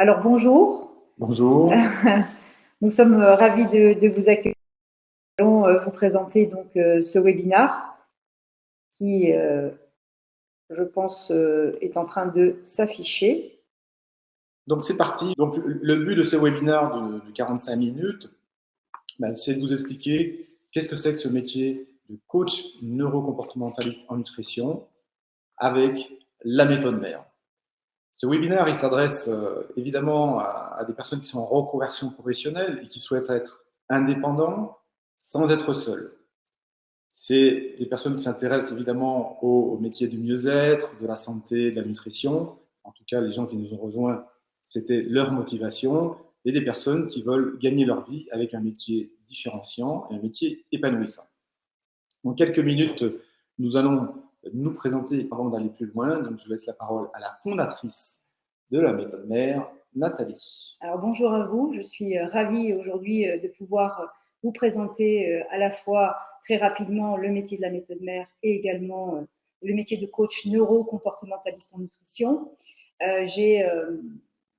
Alors bonjour. Bonjour. Nous sommes ravis de, vous accueillir. Nous allons euh, vous présenter donc euh, ce webinaire qui, euh, je pense, est en train de s'afficher. Donc c'est parti. Donc le but de ce webinaire de, 45 minutes, ben, c'est de vous expliquer qu'est-ce que c'est que ce métier de coach neurocomportementaliste en nutrition avec la méthode mère. Ce webinaire, il s'adresse euh, évidemment à, des personnes qui sont en reconversion professionnelle et qui souhaitent être indépendants sans être seuls. C'est des personnes qui s'intéressent évidemment au, métier du mieux-être, de la santé, de la nutrition. En tout cas, les gens qui nous ont rejoints, c'était leur motivation. Et des personnes qui veulent gagner leur vie avec un métier différenciant et un métier épanouissant. En quelques minutes, nous allons nous présenter avant d'aller plus loin. Donc, je laisse la parole à la fondatrice de la méthode mère, Nathalie. Alors, bonjour à vous. Je suis euh, ravie aujourd'hui euh, de pouvoir euh, vous présenter à la fois très rapidement le métier de la méthode mère et également le métier de coach neuro-comportementaliste en nutrition. J'ai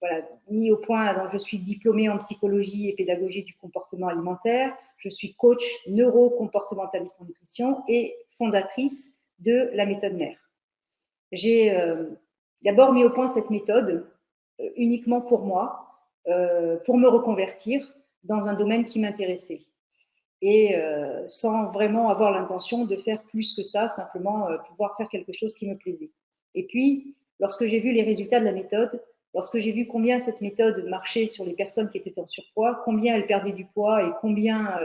voilà, mis au point, donc je suis diplômée en psychologie et pédagogie du comportement alimentaire. Je suis coach neuro-comportementaliste en nutrition et fondatrice de la méthode mère. J'ai euh, d'abord mis au point cette méthode euh, uniquement pour moi, euh, pour me reconvertir dans un domaine qui m'intéressait et sans vraiment avoir l'intention de faire plus que ça, simplement pouvoir faire quelque chose qui me plaisait. Et puis, lorsque j'ai vu les résultats de la méthode, lorsque j'ai vu combien cette méthode marchait sur les personnes qui étaient en surpoids, combien elles perdaient du poids et combien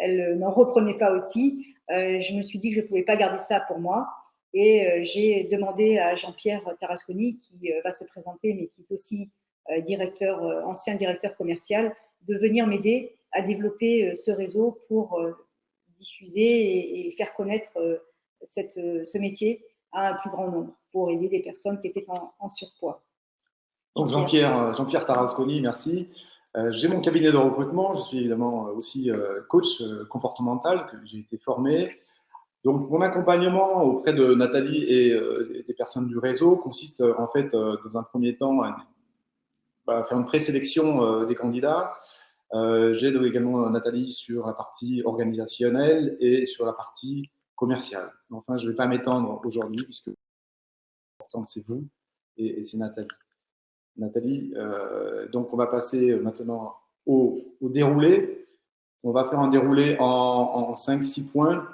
elles n'en reprenaient pas aussi, euh, je me suis dit que je ne pouvais pas garder ça pour moi. Et euh, j'ai demandé à Jean-Pierre Tarasconi, qui euh, va se présenter, mais qui est aussi directeur, ancien directeur commercial, de venir m'aider à développer ce réseau pour diffuser et, faire connaître cette, ce métier à un plus grand nombre, pour aider des personnes qui étaient en, surpoids. Donc Jean-Pierre Jean Tarasconi, merci. Euh, j'ai mon cabinet de recrutement, je suis évidemment euh, aussi euh, coach comportemental, que j'ai été formé. Donc, mon accompagnement auprès de Nathalie et des personnes du réseau consiste en fait, dans un premier temps, à, bah, faire une présélection des candidats. J'aide également Nathalie sur la partie organisationnelle et sur la partie commerciale. Enfin, je ne vais pas m'étendre aujourd'hui puisque l'important c'est vous et c'est Nathalie. Nathalie. Euh, donc, on va passer maintenant au, déroulé. On va faire un déroulé en, 5-6 points.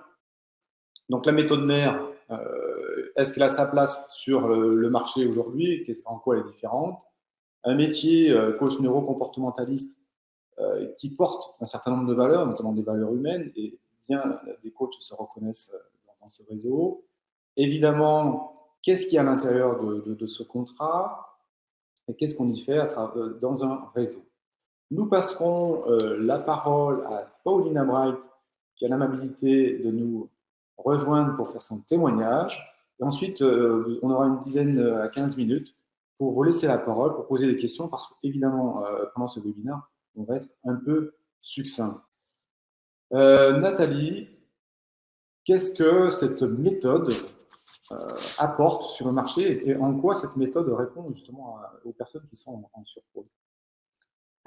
Donc, la méthode mère, euh, est-ce qu'elle a sa place sur le, marché aujourd'hui? En quoi elle est différente? Un métier euh, coach neuro-comportementaliste qui porte un certain nombre de valeurs, notamment des valeurs humaines, et bien des coachs se reconnaissent dans ce réseau. Évidemment, qu'est-ce qu'il y a à l'intérieur de, ce contrat? Et qu'est-ce qu'on y fait euh, dans un réseau? Nous passerons euh, la parole à Paulina Bright, qui a l'amabilité de nous rejoindre pour faire son témoignage. Et ensuite, euh, on aura une dizaine à 15 minutes pour vous laisser la parole, pour poser des questions, parce qu'évidemment, pendant ce webinaire, on va être un peu succinct. Nathalie, qu'est-ce que cette méthode euh, apporte sur le marché et en quoi cette méthode répond justement aux personnes qui sont en, surpoids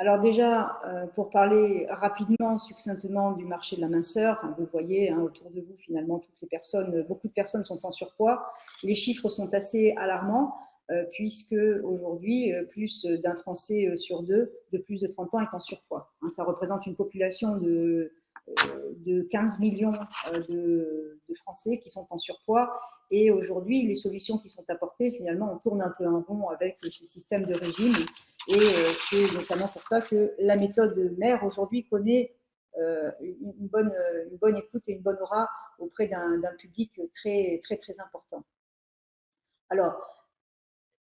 alors déjà, euh, pour parler rapidement, succinctement du marché de la minceur, vous voyez hein, autour de vous finalement toutes les personnes, beaucoup de personnes sont en surpoids. Les chiffres sont assez alarmants euh, puisque aujourd'hui, plus d'un Français sur deux de plus de 30 ans est en surpoids. Hein, ça représente une population de, de 15 millions de Français qui sont en surpoids et aujourd'hui, les solutions qui sont apportées, finalement, on tourne un peu en rond avec ces systèmes de régime. Et euh, c'est notamment pour ça que la méthode mère aujourd'hui connaît euh, une, bonne, une bonne écoute et une bonne aura auprès d'un public très, très, très important. Alors,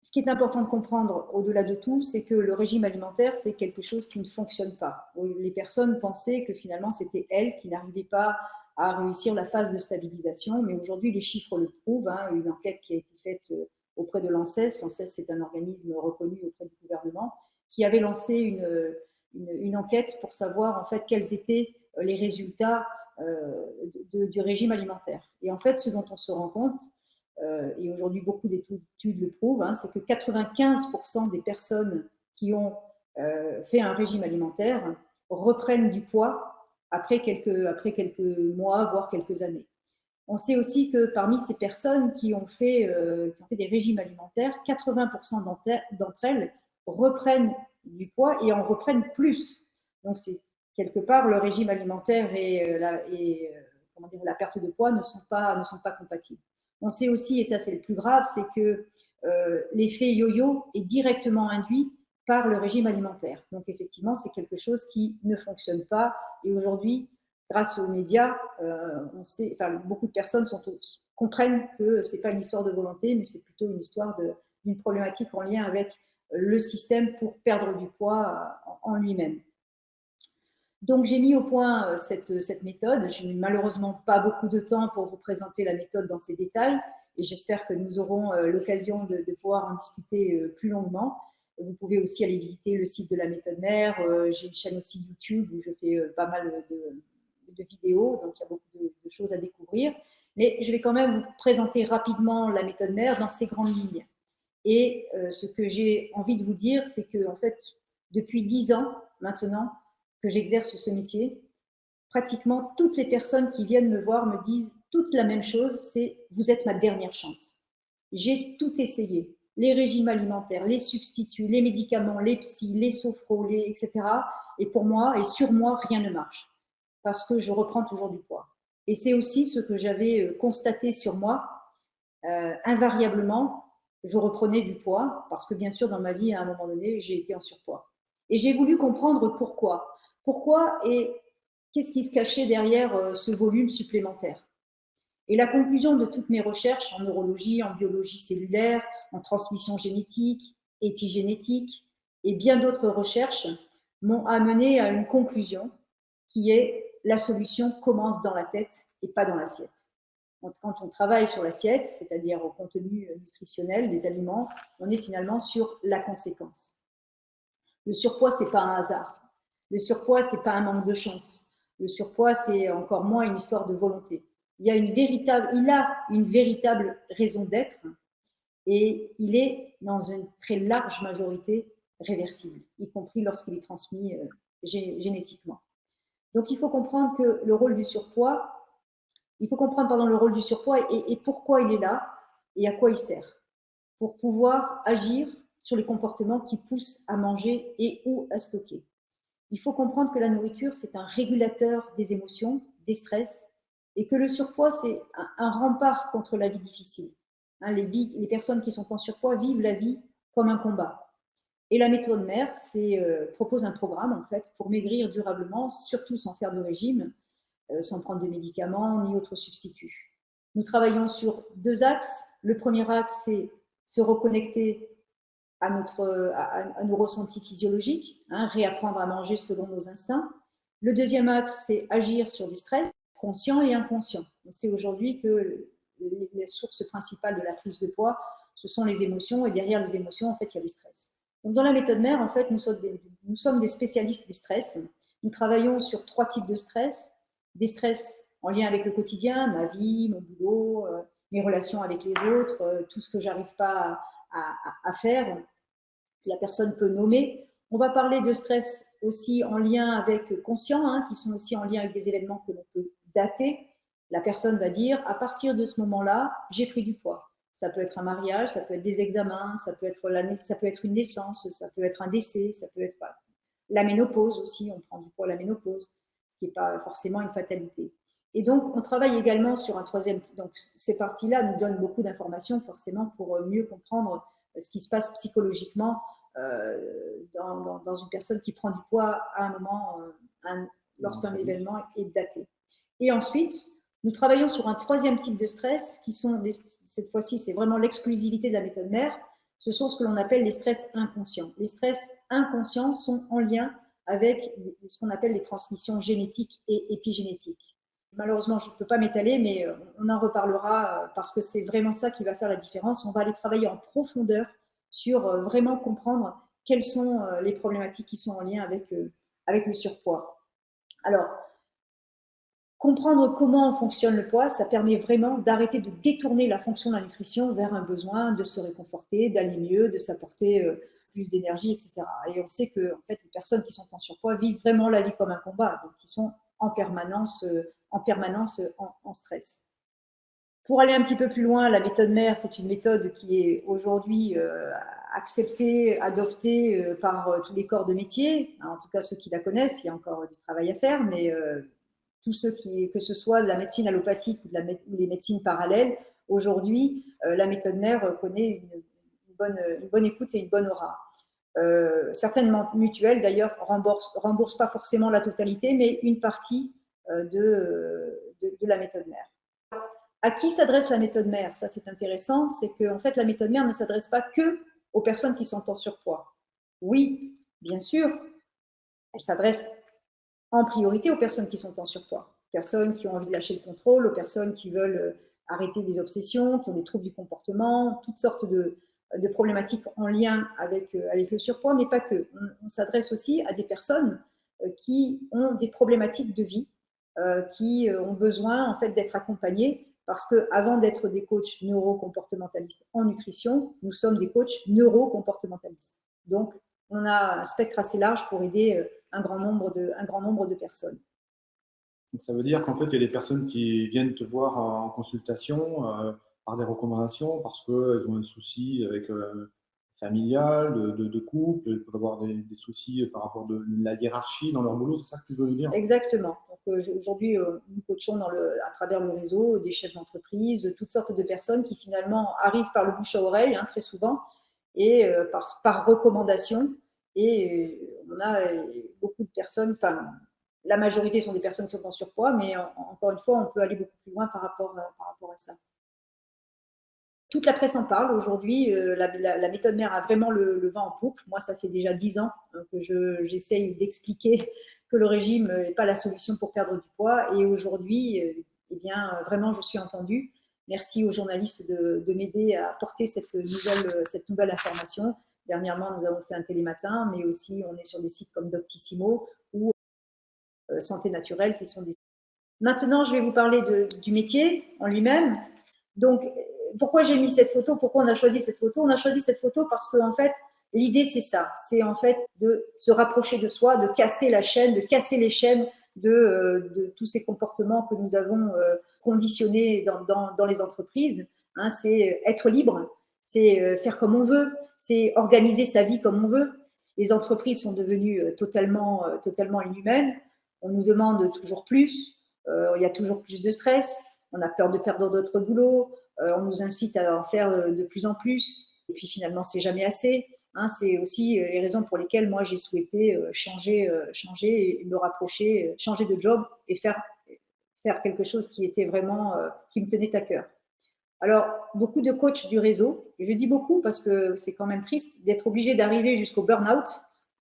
ce qui est important de comprendre au-delà de tout, c'est que le régime alimentaire, c'est quelque chose qui ne fonctionne pas. Les personnes pensaient que finalement, c'était elles qui n'arrivaient pas à réussir la phase de stabilisation. Mais aujourd'hui, les chiffres le prouvent. Hein, une enquête qui a été faite euh, auprès de l'ANSES, l'ANSES c'est un organisme reconnu auprès du gouvernement, qui avait lancé une, une, enquête pour savoir en fait quels étaient euh, les résultats euh, du régime alimentaire. Et en fait, ce dont on se rend compte, et aujourd'hui beaucoup d'études le prouvent, hein, c'est que 95% des personnes qui ont fait un régime alimentaire reprennent du poids après quelques, après quelques mois, voire quelques années. On sait aussi que parmi ces personnes qui ont fait, qui ont fait des régimes alimentaires, 80% d'entre elles reprennent du poids et en reprennent plus. Donc, c'est quelque part le régime alimentaire et, la, et comment dire, la perte de poids ne sont, pas, ne sont pas compatibles. On sait aussi, et ça c'est le plus grave, c'est que euh, l'effet yo-yo est directement induit par le régime alimentaire. Donc effectivement, c'est quelque chose qui ne fonctionne pas. Et aujourd'hui, grâce aux médias, euh, beaucoup de personnes comprennent que ce n'est pas une histoire de volonté, mais c'est plutôt une histoire d'une problématique en lien avec le système pour perdre du poids en lui-même. Donc, j'ai mis au point euh, cette, méthode. Je n'ai malheureusement pas beaucoup de temps pour vous présenter la méthode dans ses détails et j'espère que nous aurons euh, l'occasion de, pouvoir en discuter euh, plus longuement. Vous pouvez aussi aller visiter le site de la méthode mère. J'ai une chaîne aussi YouTube où je fais pas mal de, vidéos, donc il y a beaucoup de, choses à découvrir. Mais je vais quand même vous présenter rapidement la méthode mère dans ses grandes lignes. Et ce que j'ai envie de vous dire, c'est que en fait, depuis dix ans maintenant, que j'exerce ce métier, pratiquement toutes les personnes qui viennent me voir me disent toute la même chose, c'est vous êtes ma dernière chance. J'ai tout essayé, les régimes alimentaires, les substituts, les médicaments, les psys, les sophros, etc. Et pour moi et sur moi, rien ne marche parce que je reprends toujours du poids. Et c'est aussi ce que j'avais euh, constaté sur moi. Euh, invariablement, je reprenais du poids parce que bien sûr, dans ma vie, à un moment donné, j'ai été en surpoids. Et j'ai voulu comprendre pourquoi. Pourquoi et qu'est-ce qui se cachait derrière euh, ce volume supplémentaire? Et la conclusion de toutes mes recherches en neurologie, en biologie cellulaire, en transmission génétique, épigénétique et bien d'autres recherches m'ont amené à une conclusion qui est la solution commence dans la tête et pas dans l'assiette. Quand on travaille sur l'assiette, c'est-à-dire au contenu nutritionnel des aliments, on est finalement sur la conséquence. Le surpoids, c'est pas un hasard. Le surpoids, c'est pas un manque de chance. Le surpoids, c'est encore moins une histoire de volonté. Il a une véritable, il a une véritable raison d'être et il est dans une très large majorité réversible, y compris lorsqu'il est transmis euh, génétiquement. Donc, il faut comprendre que le rôle du surpoids, il faut comprendre pardon, le rôle du surpoids et, et pourquoi il est là et à quoi il sert pour pouvoir agir sur les comportements qui poussent à manger et ou à stocker. Il faut comprendre que la nourriture, c'est un régulateur des émotions, des stress, et que le surpoids, c'est un, rempart contre la vie difficile. Hein, les, les, personnes qui sont en surpoids vivent la vie comme un combat. Et la méthode mère euh, propose un programme en fait pour maigrir durablement, surtout sans faire de régime, euh, sans prendre de médicaments ni autres substituts. Nous travaillons sur deux axes. Le premier axe, c'est se reconnecter à, notre, à, nos ressentis physiologiques, hein, réapprendre à manger selon nos instincts. Le deuxième axe, c'est agir sur du stress, conscient et inconscient. On sait aujourd'hui que les, sources principales de la prise de poids, ce sont les émotions, et derrière les émotions, en fait, il y a le stress. Donc, dans la méthode mère, en fait, nous sommes des, spécialistes des stress. Nous travaillons sur trois types de stress. Des stress en lien avec le quotidien, ma vie, mon boulot, euh, mes relations avec les autres, euh, tout ce que j'arrive pas à, à, faire, la personne peut nommer. On va parler de stress aussi en lien avec conscient, hein, qui sont aussi en lien avec des événements que l'on peut dater. La personne va dire, à partir de ce moment-là, j'ai pris du poids. Ça peut être un mariage, ça peut être des examens, ça peut être, la, ça peut être une naissance, ça peut être un décès, ça peut être la ménopause aussi, on prend du poids à la ménopause, ce qui n'est pas forcément une fatalité. Et donc, on travaille également sur un troisième. Donc, ces parties-là nous donnent beaucoup d'informations, forcément, pour euh, mieux comprendre euh, ce qui se passe psychologiquement euh, dans, une personne qui prend du poids à un moment, lorsqu'un événement est daté. Et ensuite, nous travaillons sur un troisième type de stress, qui sont, cette fois-ci, c'est vraiment l'exclusivité de la méthode mère. Ce sont ce que l'on appelle les stress inconscients. Les stress inconscients sont en lien avec ce qu'on appelle les transmissions génétiques et épigénétiques. Malheureusement, je ne peux pas m'étaler, mais euh, on en reparlera euh, parce que c'est vraiment ça qui va faire la différence. On va aller travailler en profondeur sur euh, vraiment comprendre quelles sont les problématiques qui sont en lien avec, avec le surpoids. Alors, comprendre comment fonctionne le poids, ça permet vraiment d'arrêter de détourner la fonction de la nutrition vers un besoin de se réconforter, d'aller mieux, de s'apporter plus d'énergie, etc. Et on sait que en fait, les personnes qui sont en surpoids vivent vraiment la vie comme un combat, donc ils sont en permanence, en, permanence en, stress. Pour aller un petit peu plus loin, la méthode mère, c'est une méthode qui est aujourd'hui acceptée, adoptée euh, par euh, tous les corps de métier, hein, en tout cas ceux qui la connaissent, il y a encore du travail à faire, mais euh, tous ceux qui, que ce soit de la médecine allopathique ou, de les médecines parallèles, aujourd'hui, la méthode mère connaît une, bonne, écoute et une bonne aura. certaines mutuelles, d'ailleurs, remboursent, remboursent pas forcément la totalité, mais une partie de, de, de la méthode mère. À qui s'adresse la méthode mère? Ça, c'est intéressant. C'est que, en fait, la méthode mère ne s'adresse pas que aux personnes qui sont en surpoids Oui, bien sûr, elle s'adresse en priorité aux personnes qui sont en surpoids. Personnes qui ont envie de lâcher le contrôle, aux personnes qui veulent euh, arrêter des obsessions, qui ont des troubles du comportement, toutes sortes de, problématiques en lien avec, euh, avec le surpoids, mais pas que. On, s'adresse aussi à des personnes euh, qui ont des problématiques de vie, qui ont besoin en fait d'être accompagnées parce qu'avant d'être des coachs neurocomportementalistes en nutrition, nous sommes des coachs neurocomportementalistes. Donc, on a un spectre assez large pour aider un grand nombre de, un grand nombre de personnes. ça veut dire qu'en fait, il y a des personnes qui viennent te voir en consultation euh, par des recommandations parce qu'elles ont un souci avec euh, familial, de, couple, ils peuvent avoir des, soucis par rapport de la hiérarchie dans leur boulot, c'est ça que tu veux dire? Exactement. Euh, aujourd'hui, euh, nous coachons dans le, à travers le réseau des chefs d'entreprise, toutes sortes de personnes qui finalement arrivent par le bouche à oreille, hein, très souvent, et euh, par, par, recommandation. Et on a beaucoup de personnes, enfin, la majorité sont des personnes qui sont en surpoids, mais encore une fois, on peut aller beaucoup plus loin par rapport, rapport à ça. Toute la presse en parle aujourd'hui. la, méthode mère a vraiment le, vent en poupe. Moi, ça fait déjà dix ans hein, que j'essaye d'expliquer que le régime n'est pas la solution pour perdre du poids. Et aujourd'hui, euh, eh bien, vraiment, je suis entendue. Merci aux journalistes de, m'aider à porter cette nouvelle, cette nouvelle information. Dernièrement, nous avons fait un télématin, mais aussi on est sur des sites comme Doctissimo ou euh, Santé Naturelle qui sont des Maintenant, je vais vous parler du métier en lui-même. Donc, pourquoi j'ai mis cette photo? Pourquoi on a choisi cette photo? On a choisi cette photo parce qu'en en fait, L'idée, c'est ça, c'est en fait de se rapprocher de soi, de casser la chaîne, de casser les chaînes de, euh, tous ces comportements que nous avons euh, conditionnés dans, les entreprises. Hein. c'est être libre, c'est faire comme on veut, c'est organiser sa vie comme on veut. Les entreprises sont devenues totalement, totalement inhumaines. On nous demande toujours plus, il y a toujours plus de stress, on a peur de perdre notre boulot, on nous incite à en faire de plus en plus, et puis finalement, c'est jamais assez. Hein, c'est aussi euh, les raisons pour lesquelles moi j'ai souhaité euh, changer, euh, changer me rapprocher, changer de job et faire, faire quelque chose qui était vraiment, qui me tenait à cœur. Alors, beaucoup de coachs du réseau, je dis beaucoup parce que c'est quand même triste d'être obligé d'arriver jusqu'au burn-out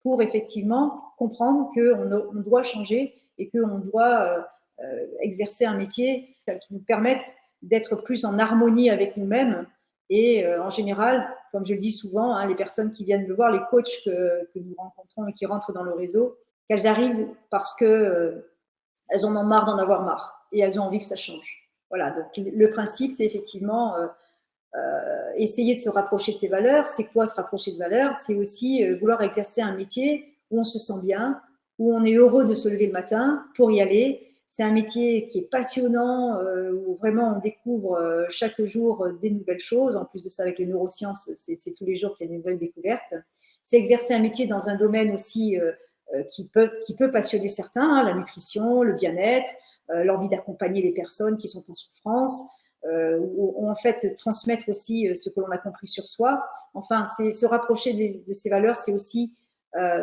pour effectivement comprendre qu'on on doit changer et qu'on doit exercer un métier qui nous permette d'être plus en harmonie avec nous-mêmes et en général comme je le dis souvent, hein, les personnes qui viennent me voir, les coachs que, nous rencontrons et qui rentrent dans le réseau, qu'elles arrivent parce que euh, en ont marre d'en avoir marre et elles ont envie que ça change. Voilà, donc le principe, c'est effectivement euh, euh, essayer de se rapprocher de ses valeurs. C'est quoi se rapprocher de valeurs? C'est aussi vouloir exercer un métier où on se sent bien, où on est heureux de se lever le matin pour y aller, c'est un métier qui est passionnant, euh, où vraiment on découvre euh, chaque jour euh, des nouvelles choses. En plus de ça, avec les neurosciences, c'est tous les jours qu'il y a de nouvelles découvertes. C'est exercer un métier dans un domaine aussi qui, peut, qui peut passionner certains, hein, la nutrition, le bien-être, l'envie d'accompagner les personnes qui sont en souffrance, ou, en fait transmettre aussi ce que l'on a compris sur soi. Enfin, se rapprocher de, ces valeurs, c'est aussi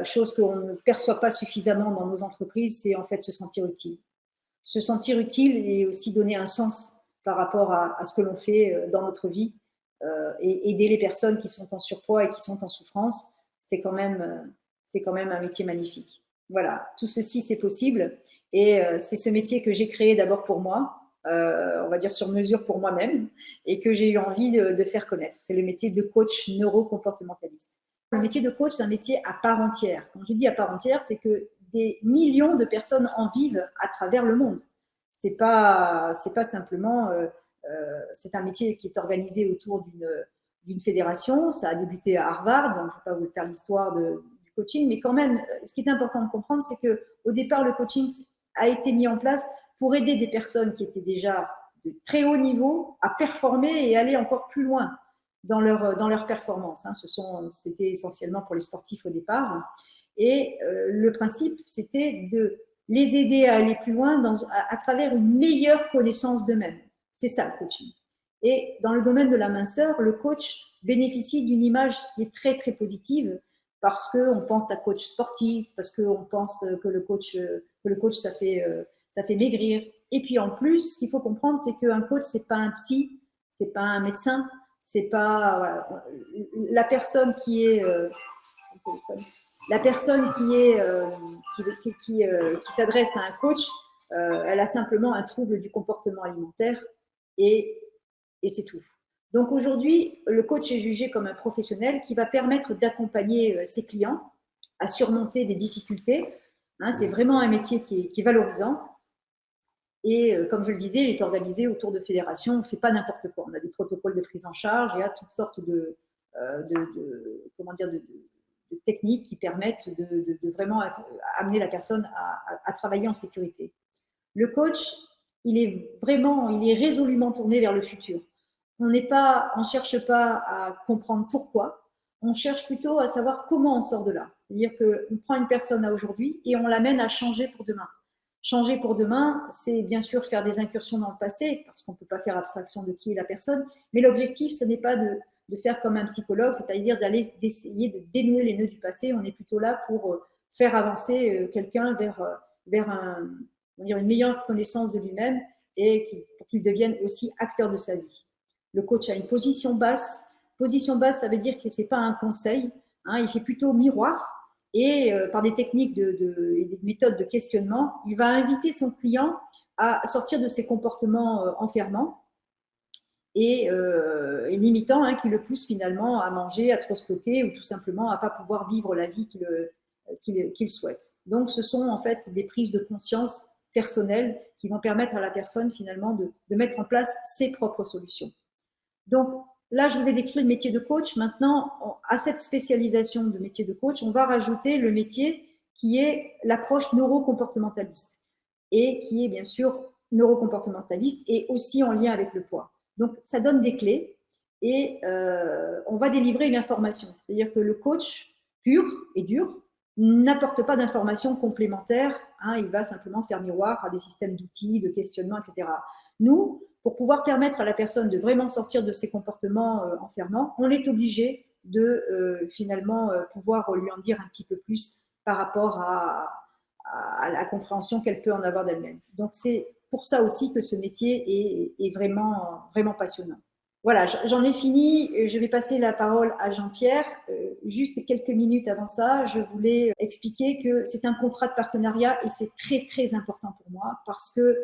chose qu'on ne perçoit pas suffisamment dans nos entreprises, c'est en fait se sentir utile se sentir utile et aussi donner un sens par rapport à, ce que l'on fait euh, dans notre vie euh, et aider les personnes qui sont en surpoids et qui sont en souffrance, c'est quand même, euh, c'est quand même un métier magnifique. Voilà, tout ceci c'est possible et c'est ce métier que j'ai créé d'abord pour moi, on va dire sur mesure pour moi-même et que j'ai eu envie de, faire connaître. C'est le métier de coach neurocomportementaliste. Le métier de coach, c'est un métier à part entière. Quand je dis à part entière, c'est que des millions de personnes en vivent à travers le monde. C'est pas, pas simplement, euh, euh, c'est un métier qui est organisé autour d'une d'une fédération. Ça a débuté à Harvard, donc je ne vais pas vous faire l'histoire du coaching, mais quand même, ce qui est important de comprendre, c'est que au départ, le coaching a été mis en place pour aider des personnes qui étaient déjà de très haut niveau à performer et aller encore plus loin dans leur, dans leur performance. Hein. Ce c'était essentiellement pour les sportifs au départ. Et euh, le principe, c'était de les aider à aller plus loin dans, à, travers une meilleure connaissance d'eux-mêmes. C'est ça le coaching. Et dans le domaine de la minceur, le coach bénéficie d'une image qui est très très positive parce qu'on pense à coach sportif, parce qu'on pense que le coach, que le coach ça fait, euh, ça fait maigrir. Et puis en plus, ce qu'il faut comprendre, c'est qu'un coach, c'est pas un psy, c'est pas un médecin, c'est pas la personne qui est euh, la personne qui est euh, euh, qui, s'adresse à un coach, elle a simplement un trouble du comportement alimentaire et, et c'est tout. Donc aujourd'hui, le coach est jugé comme un professionnel qui va permettre d'accompagner ses clients à surmonter des difficultés. Hein, c'est vraiment un métier qui est, valorisant et euh, comme je le disais, il est organisé autour de fédérations. On ne fait pas n'importe quoi. On a des protocoles de prise en charge. Il y a toutes sortes de, euh, comment dire, de, techniques qui permettent de, vraiment amener la personne à, travailler en sécurité. Le coach, il est vraiment, il est résolument tourné vers le futur. On n'est pas, on cherche pas à comprendre pourquoi. On cherche plutôt à savoir comment on sort de là. C'est-à-dire qu'on prend une personne à aujourd'hui et on l'amène à changer pour demain. Changer pour demain, c'est bien sûr faire des incursions dans le passé, parce qu'on ne peut pas faire abstraction de qui est la personne, mais l'objectif, ce n'est pas de, faire comme un psychologue, c'est-à-dire d'aller d'essayer de dénouer les nœuds du passé. On est plutôt là pour euh, faire avancer euh, quelqu'un vers, euh, vers un, dire une meilleure connaissance de lui-même et pour qu'il devienne aussi acteur de sa vie. Le coach a une position basse. Position basse, ça veut dire que ce n'est pas un conseil, hein, il fait plutôt miroir et euh, par des techniques de, et des méthodes de questionnement, il va inviter son client à sortir de ses comportements euh, enfermants et, euh, limitants hein, qui le poussent finalement à manger, à trop stocker ou tout simplement à pas pouvoir vivre la vie qu'il souhaite. Donc, ce sont en fait des prises de conscience personnelles qui vont permettre à la personne finalement de mettre en place ses propres solutions. Donc, Là, je vous ai décrit le métier de coach. Maintenant, à cette spécialisation de métier de coach, on va rajouter le métier qui est l'approche neurocomportementaliste et qui est bien sûr neurocomportementaliste et aussi en lien avec le poids. Donc, ça donne des clés et euh, on va délivrer une information. C'est-à-dire que le coach pur et dur n'apporte pas d'informations complémentaires. Hein, il va simplement faire miroir à des systèmes d'outils, de questionnement, etc. Nous, pour pouvoir permettre à la personne de vraiment sortir de ses comportements euh, enfermants, on est obligé de euh, finalement euh, pouvoir lui en dire un petit peu plus par rapport à, la compréhension qu'elle peut en avoir d'elle-même. Donc c'est pour ça aussi que ce métier est, vraiment, vraiment passionnant. Voilà, j'en ai fini. Je vais passer la parole à Jean-Pierre. juste quelques minutes avant ça, je voulais expliquer que c'est un contrat de partenariat et c'est très, très important pour moi parce que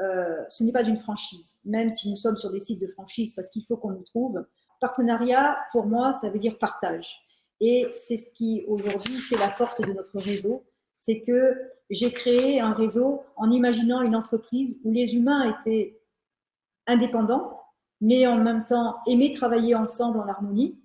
euh, ce n'est pas une franchise, même si nous sommes sur des sites de franchise parce qu'il faut qu'on nous trouve. Partenariat, pour moi, ça veut dire partage. Et c'est ce qui aujourd'hui fait la force de notre réseau, c'est que j'ai créé un réseau en imaginant une entreprise où les humains étaient indépendants, mais en même temps aimaient travailler ensemble en harmonie,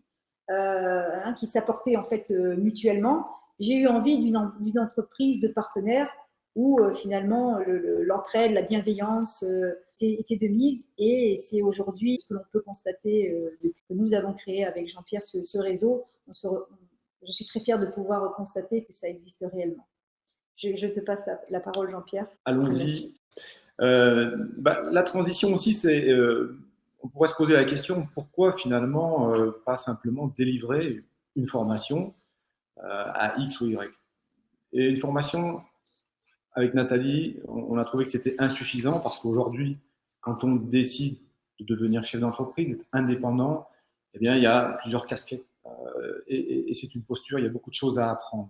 euh, hein, qui s'apportaient en fait euh, mutuellement. J'ai eu envie d'une entreprise de partenaires où euh, finalement l'entraide, la bienveillance euh, était, de mise. Et c'est aujourd'hui ce que l'on peut constater euh, depuis que nous avons créé avec Jean-Pierre ce, réseau. je suis très fière de pouvoir constater que ça existe réellement. Je, te passe la, parole, Jean-Pierre. Allons-y. Bah, la transition aussi, c'est, on pourrait se poser la question pourquoi finalement pas simplement délivrer une formation à X ou Y? Et une formation avec Nathalie, on a trouvé que c'était insuffisant parce qu'aujourd'hui, quand on décide de devenir chef d'entreprise, d'être indépendant, eh bien, il y a plusieurs casquettes euh, et, c'est une posture, il y a beaucoup de choses à apprendre.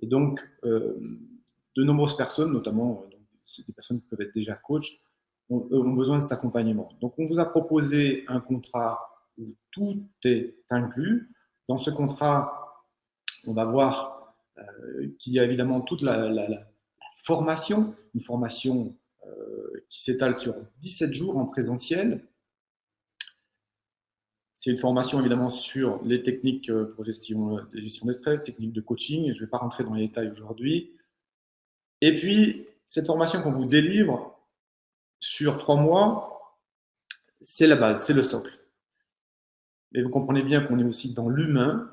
Et donc, euh, de nombreuses personnes, notamment euh, des personnes qui peuvent être déjà coach, ont, besoin de cet accompagnement. Donc, on vous a proposé un contrat où tout est inclus. Dans ce contrat, on va voir qu'il y a évidemment toute la formation, une formation euh, qui s'étale sur 17 jours en présentiel. c'est une formation évidemment sur les techniques pour gestion, gestion des stress, techniques de coaching. Je ne vais pas rentrer dans les détails aujourd'hui. Et puis, cette formation qu'on vous délivre sur trois mois, c'est la base, c'est le socle. Mais vous comprenez bien qu'on est aussi dans l'humain,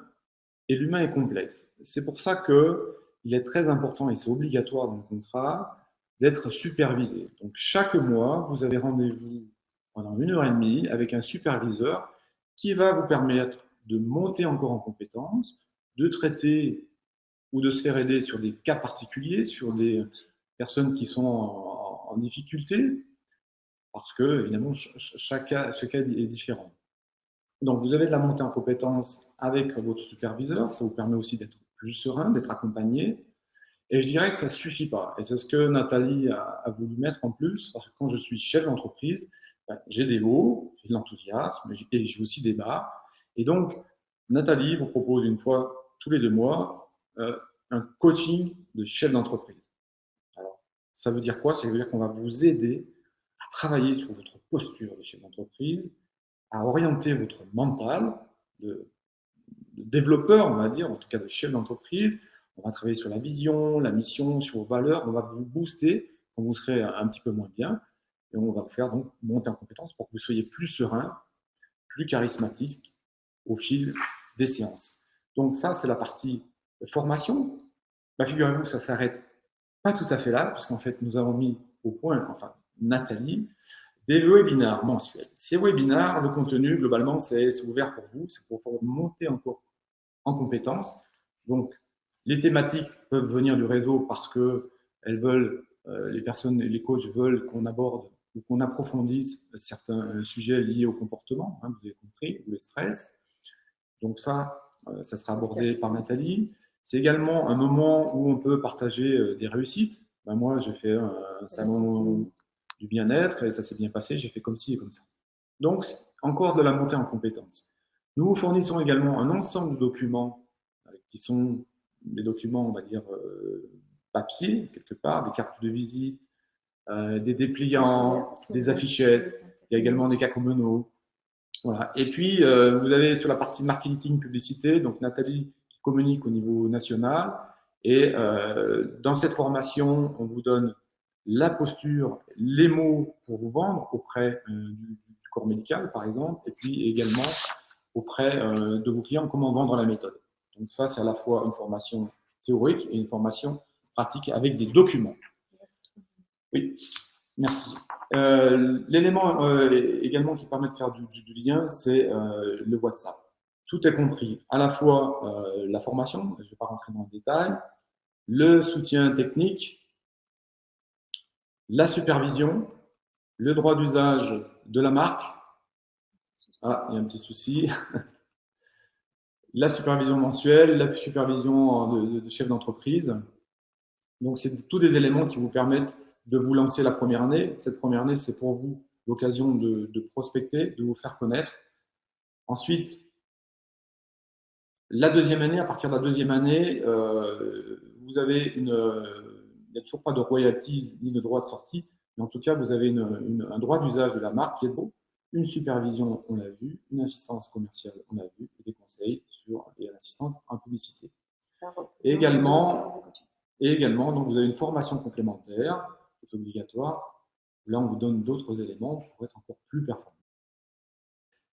et l'humain est complexe. C'est pour ça qu'il est très important, et c'est obligatoire dans le contrat, d'être supervisé. Donc chaque mois, vous avez rendez-vous pendant une heure et demie avec un superviseur qui va vous permettre de monter encore en compétences, de traiter ou de se faire aider sur des cas particuliers, sur des personnes qui sont en, difficulté, parce que, évidemment, chaque cas, chaque cas est différent. Donc, vous avez de la montée en compétences avec votre superviseur. Ça vous permet aussi d'être plus serein, d'être accompagné. Et je dirais que ça ne suffit pas. Et c'est ce que Nathalie a, voulu mettre en plus, parce que quand je suis chef d'entreprise, ben, j'ai des hauts, j'ai de l'enthousiasme, et j'ai aussi des bas. Et donc, Nathalie vous propose une fois tous les deux mois euh, un coaching de chef d'entreprise. Alors, ça veut dire quoi? Ça veut dire qu'on va vous aider à travailler sur votre posture de chef d'entreprise, à orienter votre mental de, développeur, on va dire, en tout cas de chef d'entreprise. On va travailler sur la vision, la mission, sur vos valeurs. On va vous booster quand vous serez un petit peu moins bien. Et on va vous faire donc monter en compétence pour que vous soyez plus serein, plus charismatique au fil des séances. Donc ça, c'est la partie formation. Bah, Figurez-vous ça s'arrête pas tout à fait là, puisqu'en fait, nous avons mis au point, enfin, Nathalie, des webinaires mensuels. Ces webinaires, le contenu, globalement, c'est ouvert pour vous, c'est pour monter encore en compétences. Donc, les thématiques peuvent venir du réseau parce que elles veulent, euh, les personnes, les coachs veulent qu'on aborde ou qu'on approfondisse certains sujets liés au comportement, hein, vous avez compris, ou le stress. Donc ça, euh, ça sera abordé par Nathalie. C'est également un moment où on peut partager euh, des réussites. Ben moi, j'ai fait un salon du bien-être et ça s'est bien passé, j'ai fait comme ci et comme ça. Donc, encore de la montée en compétences. Nous vous fournissons également un ensemble de documents euh, qui sont des documents, on va dire, euh, papier, quelque part, des cartes de visite, euh, des dépliants, des affichettes, il y a également des cacomonos. Voilà. Et puis, vous avez sur la partie marketing publicité, donc Nathalie qui communique au niveau national. Et dans cette formation, on vous donne la posture, les mots pour vous vendre auprès euh, du, corps médical, par exemple, et puis également auprès euh, de vos clients, comment vendre la méthode. Donc ça, c'est à la fois une formation théorique et une formation pratique avec des documents. Oui, merci. Euh, l'élément également qui permet de faire du, lien, c'est le WhatsApp. Tout est compris, à la fois la formation, je ne vais pas rentrer dans le détail, le soutien technique, la supervision, le droit d'usage de la marque. Ah, il y a un petit souci. la supervision mensuelle, la supervision de, chef d'entreprise. Donc, c'est tous des éléments qui vous permettent de vous lancer la première année. Cette première année, c'est pour vous l'occasion de, prospecter, de vous faire connaître. Ensuite, la deuxième année, à partir de la deuxième année, euh, vous avez une, n'y a toujours pas de royalties ni de droit de sortie, mais en tout cas, vous avez un droit d'usage de la marque qui est beau, une supervision, on l'a vu, une assistance commerciale, on l'a vu, et des conseils sur l'assistance en publicité. Et également, et également, donc vous avez une formation complémentaire, qui est obligatoire. Là, on vous donne d'autres éléments pour être encore plus performant.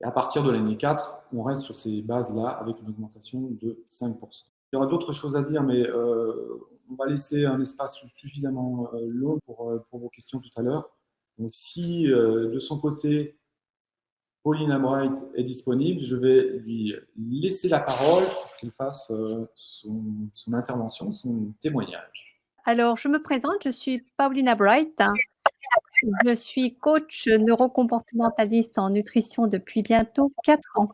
Et à partir de l'année 4, on reste sur ces bases-là avec une augmentation de 5%. Il y aura d'autres choses à dire, mais euh, on va laisser un espace suffisamment euh, long euh, pour, vos questions tout à l'heure. Donc, si de son côté, Paulina Bright est disponible, je vais lui laisser la parole pour qu'elle fasse son, son, intervention, son témoignage. Alors, je me présente, je suis Paulina Bright. Je suis coach neurocomportementaliste en nutrition depuis bientôt 4 ans.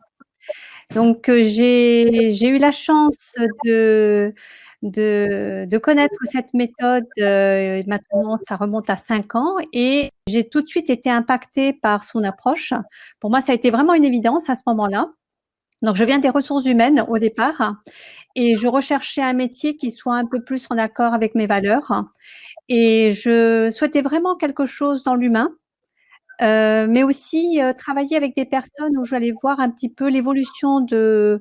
Donc, j'ai eu la chance de, de, connaître cette méthode. Euh, maintenant, ça remonte à cinq ans et j'ai tout de suite été impactée par son approche. Pour moi, ça a été vraiment une évidence à ce moment-là. Donc, je viens des ressources humaines au départ et je recherchais un métier qui soit un peu plus en accord avec mes valeurs. Et je souhaitais vraiment quelque chose dans l'humain mais aussi travailler avec des personnes où j'allais voir un petit peu l'évolution de,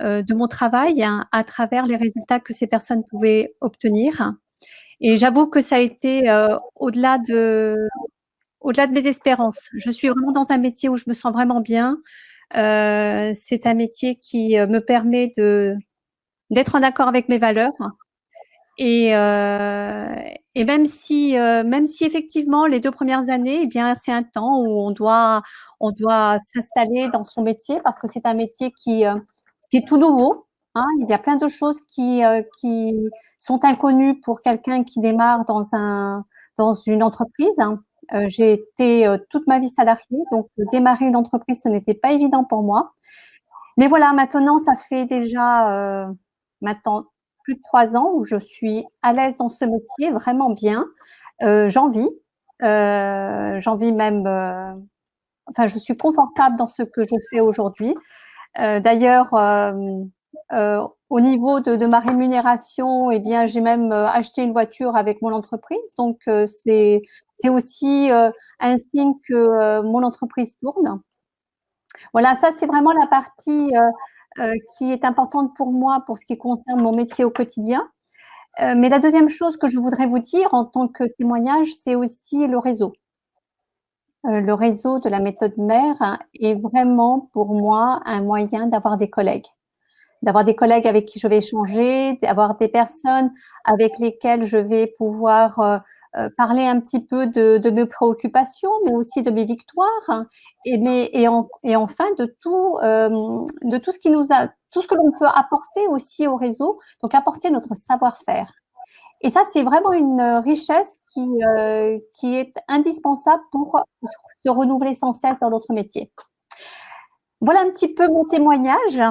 de mon travail hein, à travers les résultats que ces personnes pouvaient obtenir. Et j'avoue que ça a été au-delà de, au-delà de mes espérances. Je suis vraiment dans un métier où je me sens vraiment bien. Euh, c'est un métier qui me permet de d'être en accord avec mes valeurs. Et, euh, et même si euh, même si effectivement les deux premières années, eh bien c'est un temps où on doit on doit s'installer dans son métier parce que c'est un métier qui qui est tout nouveau. Hein. Il y a plein de choses qui qui sont inconnues pour quelqu'un qui démarre dans un dans une entreprise. Hein. Euh, j'ai été euh, toute ma vie salariée, donc démarrer une entreprise, ce n'était pas évident pour moi. Mais voilà, maintenant, ça fait déjà euh, maintenant plus de trois ans où je suis à l'aise dans ce métier, vraiment bien. j'en vis, j'en vis même. enfin, je suis confortable dans ce que je fais aujourd'hui. D'ailleurs, euh, au niveau de, ma rémunération, eh bien, j'ai même euh, acheté une voiture avec mon entreprise. Donc, euh, c'est c'est aussi un signe que mon entreprise tourne. Voilà, ça, c'est vraiment la partie qui est importante pour moi pour ce qui concerne mon métier au quotidien. mais la deuxième chose que je voudrais vous dire en tant que témoignage, c'est aussi le réseau. le réseau de la méthode mère est vraiment pour moi un moyen d'avoir des collègues d'avoir des collègues avec qui je vais échanger, d'avoir des personnes avec lesquelles je vais pouvoir euh, euh, parler un petit peu de, mes préoccupations, mais aussi de mes victoires, et, mais, et, et enfin de tout, euh, de tout ce qui nous a, tout ce que l'on peut apporter aussi au réseau, donc apporter notre savoir-faire. Et ça, c'est vraiment une richesse qui, qui est indispensable pour se renouveler sans cesse dans notre métier. Voilà un petit peu mon témoignage.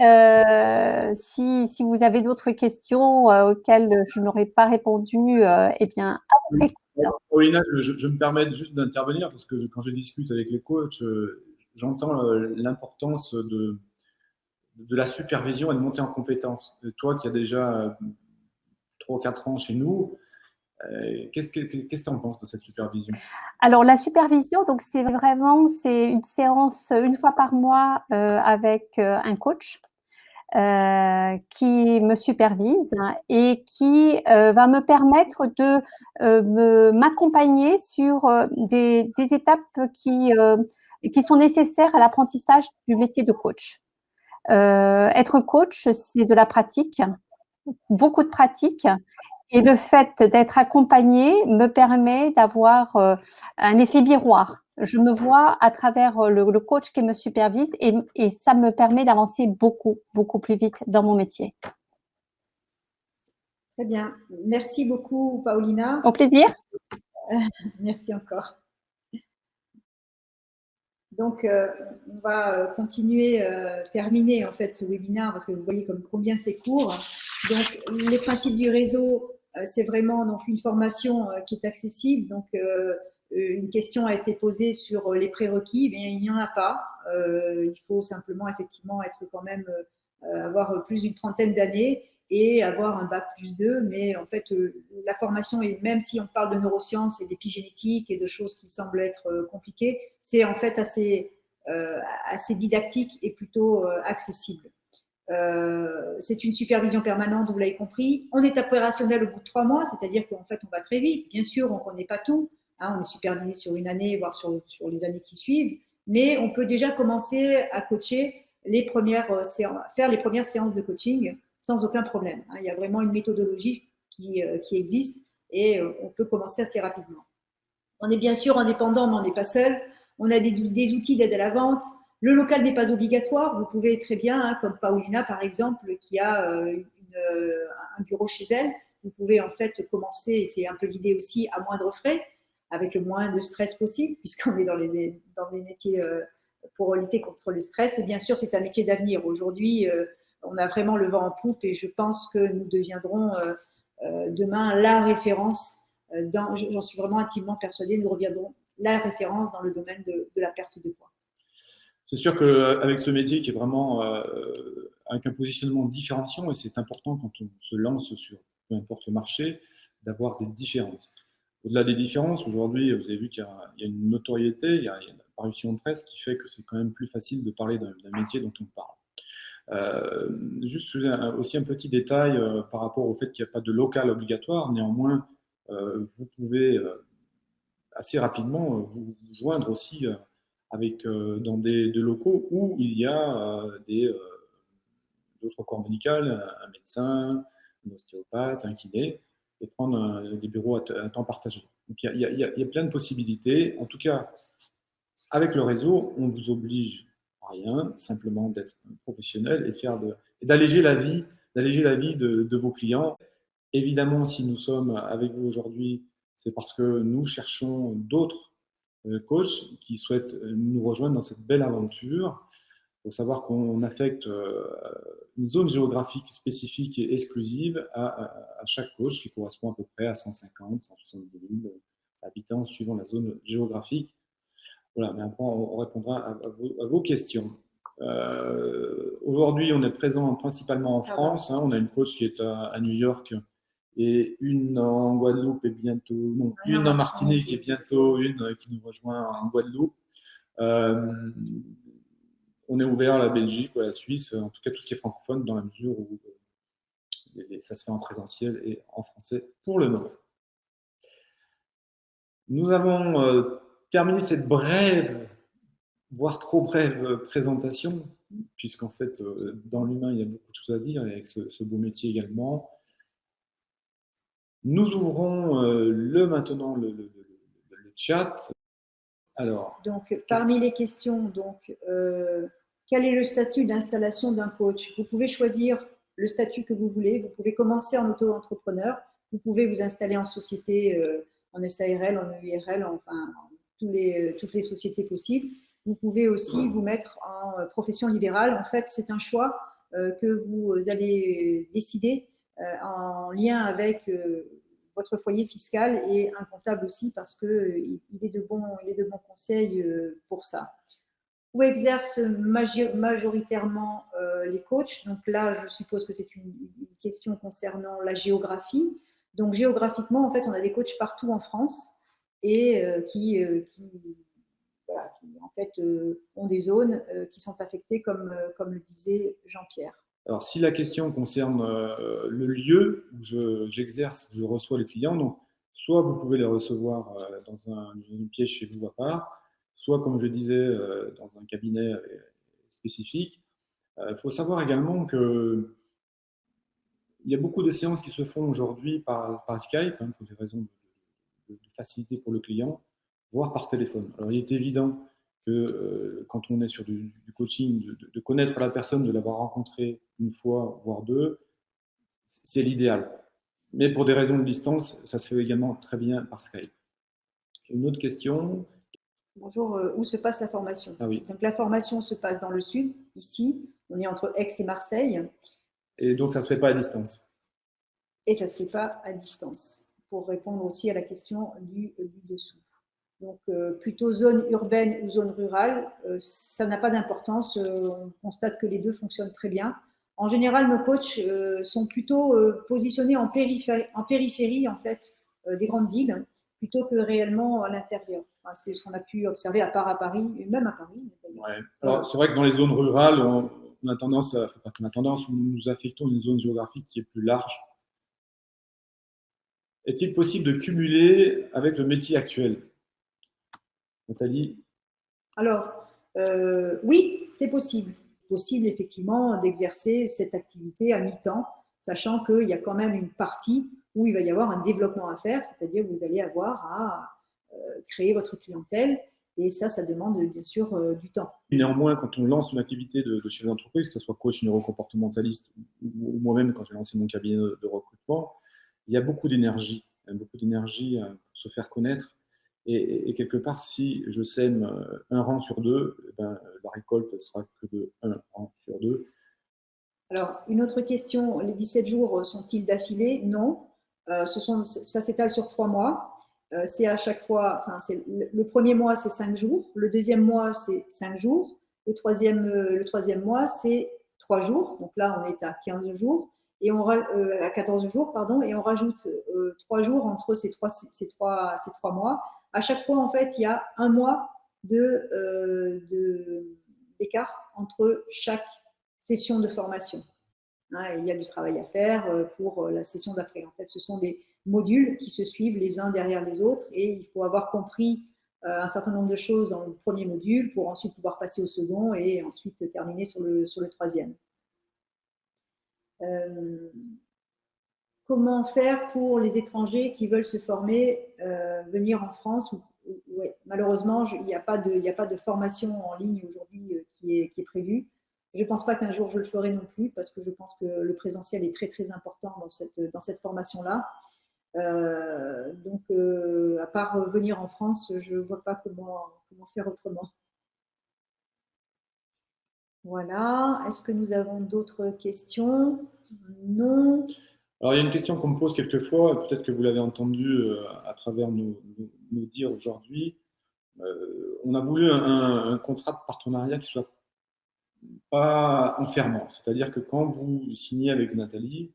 Euh, si, si, vous avez d'autres questions euh, auxquelles je n'aurais pas répondu, euh, eh bien, après. Paulina, je, je, me permets juste d'intervenir parce que quand je discute avec les coachs, j'entends l'importance de, de la supervision et de monter en compétence. toi qui as déjà 3 ou 4 ans chez nous, euh, qu'est-ce que tu en penses de cette supervision? Alors la supervision, donc c'est vraiment c'est une séance une fois par mois euh, avec euh, un coach euh, qui me supervise et qui euh, va me permettre de m'accompagner sur des, des, étapes qui qui sont nécessaires à l'apprentissage du métier de coach. être coach, c'est de la pratique, beaucoup de pratique et le fait d'être accompagné me permet d'avoir euh, un effet miroir. Je me vois à travers euh, le, coach qui me supervise et, et ça me permet d'avancer beaucoup, beaucoup plus vite dans mon métier. Très bien. Merci beaucoup, Paulina. Au plaisir. Merci encore. Donc, euh, on va continuer, terminer en fait ce webinaire parce que vous voyez comme combien c'est court. Donc, les principes du réseau, c'est vraiment donc une formation euh, qui est accessible. Donc, euh, une question a été posée sur les prérequis, mais il n'y en a pas. il faut simplement effectivement être quand même avoir plus d'une trentaine d'années et avoir un bac plus 2. Mais en fait, la formation, et même si on parle de neurosciences et d'épigénétique et de choses qui semblent être compliquées, c'est en fait assez didactique et plutôt accessible. Euh, c'est une supervision permanente, vous l'avez compris. On est opérationnel au bout de trois mois, c'est-à-dire qu'en fait, on va très vite. Bien sûr, on ne connaît pas tout. Hein, on est supervisé sur une année, voire sur, les années qui suivent. Mais on peut déjà commencer à coacher les premières euh, séances, faire les premières séances de coaching sans aucun problème. Hein. Il y a vraiment une méthodologie qui, euh, existe et on peut commencer assez rapidement. On est bien sûr indépendant, mais on n'est pas seul. On a des outils d'aide à la vente, le local n'est pas obligatoire. Vous pouvez très bien, hein, comme Paulina par exemple, qui a euh, euh, un bureau chez elle, vous pouvez en fait commencer, et c'est un peu l'idée aussi, à moindre frais, avec le moins de stress possible, puisqu'on est dans les, métiers euh, pour lutter contre le stress. Et bien sûr, c'est un métier d'avenir. Aujourd'hui, on a vraiment le vent en poupe et je pense que nous deviendrons demain la référence. J'en suis vraiment intimement persuadée, nous reviendrons la référence dans le domaine de la perte de poids. C'est sûr qu'avec ce métier qui est vraiment euh, avec un positionnement différenciant, et c'est important quand on se lance sur peu importe le marché, d'avoir des différences. Au-delà des différences, aujourd'hui, vous avez vu qu'il y, a une notoriété, il y a, une apparition de presse qui fait que c'est quand même plus facile de parler d'un métier dont on parle. Euh, juste aussi un petit détail euh, par rapport au fait qu'il n'y a pas de local obligatoire. Néanmoins, euh, vous pouvez assez rapidement vous joindre aussi avec, dans des, locaux où il y a des d'autres corps médicaux, un médecin, un ostéopathe, un kiné, et prendre des bureaux à, temps partagé. Donc il y, a, plein de possibilités. En tout cas, avec le réseau, on vous oblige rien, simplement d'être professionnel et d'alléger la vie, d'alléger la vie de, vos clients. Évidemment, si nous sommes avec vous aujourd'hui, c'est parce que nous cherchons d'autres euh, coachs qui souhaitent nous rejoindre dans cette belle aventure. Il faut savoir qu'on affecte euh, une zone géographique spécifique et exclusive à, chaque coach qui correspond à peu près à 150, 170 000 habitants suivant la zone géographique. Voilà, mais après, on répondra à, vos, questions. Euh, aujourd'hui, on est présent principalement en ah France. Hein. on a une coach qui est à, New York et une en Guadeloupe et bientôt, non, ah une en Martinique et bientôt une qui nous rejoint en Guadeloupe. Euh, on est ouvert à la Belgique ou à la Suisse, en tout cas tout ce qui est francophone, dans la mesure où euh, ça se fait en présentiel et en français pour le moment. Nous avons terminer cette brève, voire trop brève présentation, puisqu'en fait, euh, dans l'humain, il y a beaucoup de choses à dire, et avec ce, beau métier également. Nous ouvrons euh, le maintenant le, chat. Alors, donc, parmi les questions, donc, euh, quel est le statut d'installation d'un coach? Vous pouvez choisir le statut que vous voulez. Vous pouvez commencer en auto-entrepreneur. Vous pouvez vous installer en société, en SARL, en EIRL, enfin, les, toutes les sociétés possibles. Vous pouvez aussi vous mettre en euh, profession libérale. En fait, c'est un choix euh, que vous allez décider euh, en lien avec votre foyer fiscal et un comptable aussi parce qu'il bons, il est de bons conseils pour ça. Où exercent majoritairement les coachs? Donc là, je suppose que c'est une, question concernant la géographie. Donc géographiquement, en fait, on a des coachs partout en France et euh, qui, euh, en fait euh, ont des zones qui sont affectées comme, comme le disait Jean-Pierre. Alors, si la question concerne le lieu où j'exerce, où je reçois les clients, donc soit vous pouvez les recevoir dans un, une pièce chez vous à part, soit, comme je disais, dans un cabinet spécifique. Il faut savoir également que il y a beaucoup de séances qui se font aujourd'hui par, Skype, hein, pour des raisons de, facilité pour le client, voire par téléphone. Alors, il est évident que euh, quand on est sur du, coaching, de, connaître la personne, de l'avoir rencontrée une fois, voire deux, c'est l'idéal. Mais pour des raisons de distance, ça se fait également très bien par Skype. Une autre question. Bonjour, euh, où se passe la formation? Ah oui. Donc la formation se passe dans le sud, ici, on est entre Aix et Marseille. Et donc ça ne se fait pas à distance Et ça ne se fait pas à distance pour répondre aussi à la question du, dessous. Donc, euh, plutôt zone urbaine ou zone rurale, euh, ça n'a pas d'importance. Euh, on constate que les deux fonctionnent très bien. En général, nos coachs sont plutôt positionnés en périphérie, en, fait, des grandes villes, plutôt que réellement à l'intérieur. c'est ce qu'on a pu observer à part à Paris, même à Paris. c'est vrai que dans les zones rurales, on, a tendance, à, tendance, nous affectons une zone géographique qui est plus large est-il possible de cumuler avec le métier actuel? Nathalie Alors, euh, oui, c'est possible. Possible effectivement d'exercer cette activité à mi-temps, sachant qu'il y a quand même une partie où il va y avoir un développement à faire, c'est-à-dire que vous allez avoir à euh, créer votre clientèle et ça, ça demande bien sûr euh, du temps. Néanmoins, quand on lance une activité de, chef d'entreprise, que ce soit coach neurocomportementaliste ou, moi-même quand j'ai lancé mon cabinet de recrutement, il y a beaucoup d'énergie, beaucoup d'énergie pour se faire connaître. Et, quelque part, si je sème euh, un rang sur deux, eh ben, la récolte sera que de un rang sur deux. Alors, une autre question, les 17 jours sont-ils d'affilée? Non. Euh, ça s'étale sur trois mois. c'est à chaque fois, enfin, le, premier mois, c'est cinq jours. Le deuxième mois, c'est cinq jours. Le troisième, le troisième mois, c'est trois jours. Donc là, on est à 15 jours. et on à 14 jours, pardon, et on rajoute trois jours entre ces trois, ces, ces trois mois. À chaque fois, en fait, il y a un mois de, d'écart entre chaque session de formation. Hein, il y a du travail à faire pour la session d'après. En fait, ce sont des modules qui se suivent les uns derrière les autres et il faut avoir compris euh, un certain nombre de choses dans le premier module pour ensuite pouvoir passer au second et ensuite terminer sur le, sur le troisième. Euh, comment faire pour les étrangers qui veulent se former, euh, venir en France Malheureusement, il n'y a, pas de, formation en ligne aujourd'hui qui est, qui est prévue. Je ne pense pas qu'un jour je le ferai non plus parce que je pense que le présentiel est très très important dans cette, formation-là. Euh, donc, euh, à part venir en France, je ne vois pas comment faire autrement. Voilà. Est-ce que nous avons d'autres questions? Non. Alors, il y a une question qu'on me pose quelquefois, peut-être que vous l'avez entendu euh, à travers nos, dires aujourd'hui. on a voulu un, contrat de partenariat qui soit pas enfermant. C'est-à-dire que quand vous signez avec Nathalie,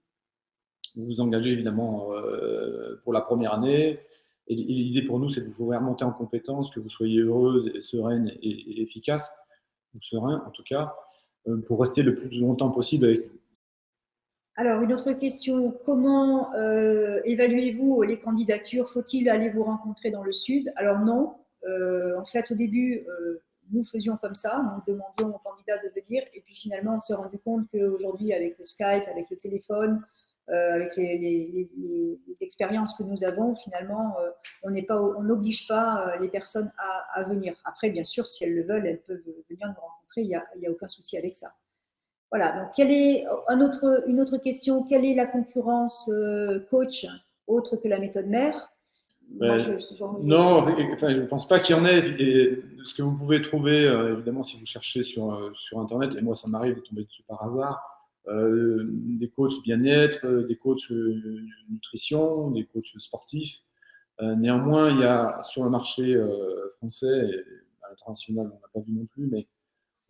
vous vous engagez évidemment euh, pour la première année. Et l'idée pour nous, c'est de vous faire monter en compétence, que vous soyez heureuse, et sereine et, efficace, ou serein en tout cas, euh, pour rester le plus longtemps possible avec nous. Alors, une autre question, comment euh, évaluez-vous les candidatures? Faut-il aller vous rencontrer dans le Sud? Alors non, en fait au début, nous faisions comme ça, nous demandions aux candidats de venir, et puis finalement on s'est rendu compte qu'aujourd'hui avec le Skype, avec le téléphone, euh, avec les, expériences que nous avons, finalement, euh, on n'oblige pas euh, les personnes à, venir. Après, bien sûr, si elles le veulent, elles peuvent venir nous rencontrer, il n'y a, aucun souci avec ça. Voilà, donc quelle est, un autre, une autre question, quelle est la concurrence coach autre que la méthode mère? Non, enfin, je ne pense pas qu'il y en ait. Et ce que vous pouvez trouver, évidemment, si vous cherchez sur, sur Internet, et moi, ça m'arrive de tomber dessus par hasard, euh, des coachs bien-être, euh, des coachs euh, nutrition, des coachs sportifs. néanmoins, il y a sur le marché français et à l'international, on n'a pas vu non plus, mais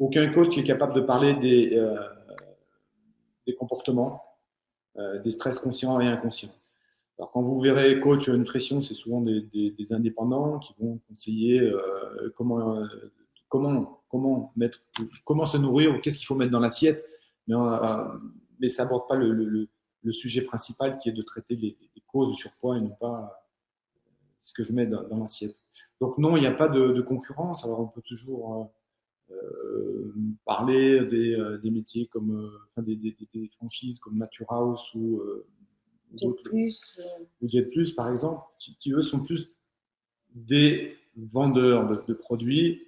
aucun coach qui est capable de parler des, des comportements, des stress conscients et inconscients. Alors, quand vous verrez coach nutrition, c'est souvent des, indépendants qui vont conseiller comment, comment, comment, mettre, comment se nourrir, qu'est-ce qu'il faut mettre dans l'assiette mais, euh, mais ça n'aborde pas le, sujet principal qui est de traiter les, causes du surpoids et non pas euh, ce que je mets dans, l'assiette. Donc non, il n'y a pas de, concurrence. Alors on peut toujours euh, parler des, métiers comme enfin, des, franchises comme Nature House ou Plus, ou Plus par exemple, qui, eux sont plus des vendeurs de produits.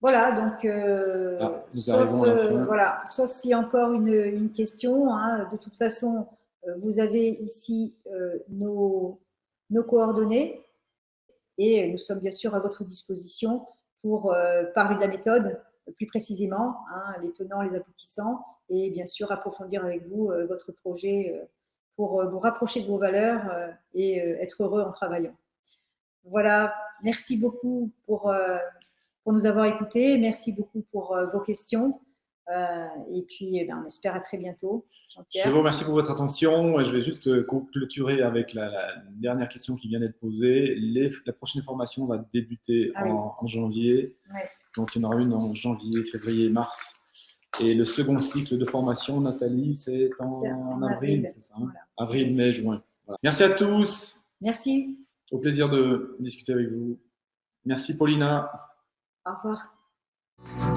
Voilà, donc, euh, ah, sauf, euh, voilà, sauf s'il y a encore une, une question. Hein, de toute façon, euh, vous avez ici nos, nos, coordonnées et nous sommes bien sûr à votre disposition pour parler de la méthode plus précisément, hein, les tenants, les aboutissants, et bien sûr approfondir avec vous votre projet pour vous rapprocher de vos valeurs et être heureux en travaillant. Voilà, merci beaucoup pour pour nous avoir écoutés. Merci beaucoup pour euh, vos questions. Euh, et puis, eh ben, on espère à très bientôt. Je vous remercie pour votre attention. Je vais juste euh, clôturer avec la, dernière question qui vient d'être posée. la prochaine formation va débuter ah en, janvier. Donc, il y en aura une en janvier, février, mars. Et le second cycle de formation, Nathalie, c'est en, avril, ça hein Avril, mai, juin. Merci à tous. Merci. Au plaisir de discuter avec vous. Merci, Paulina. Au revoir.